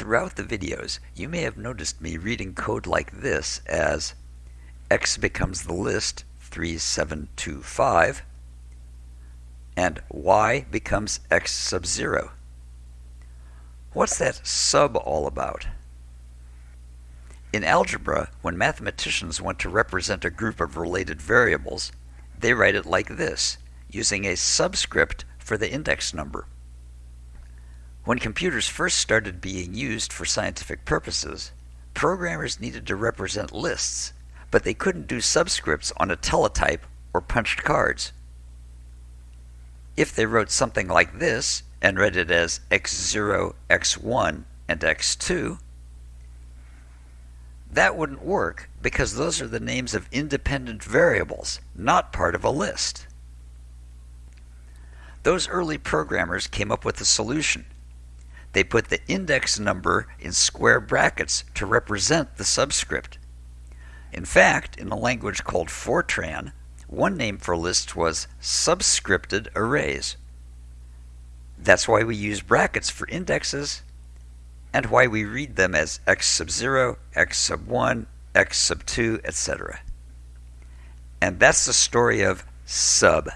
Throughout the videos, you may have noticed me reading code like this as x becomes the list 3725 and y becomes x sub 0. What's that sub all about? In algebra, when mathematicians want to represent a group of related variables, they write it like this, using a subscript for the index number. When computers first started being used for scientific purposes, programmers needed to represent lists, but they couldn't do subscripts on a teletype or punched cards. If they wrote something like this and read it as x0, x1, and x2, that wouldn't work because those are the names of independent variables, not part of a list. Those early programmers came up with a solution they put the index number in square brackets to represent the subscript. In fact, in a language called Fortran, one name for lists was subscripted arrays. That's why we use brackets for indexes and why we read them as x sub 0, x sub 1, x sub 2, etc. And that's the story of sub.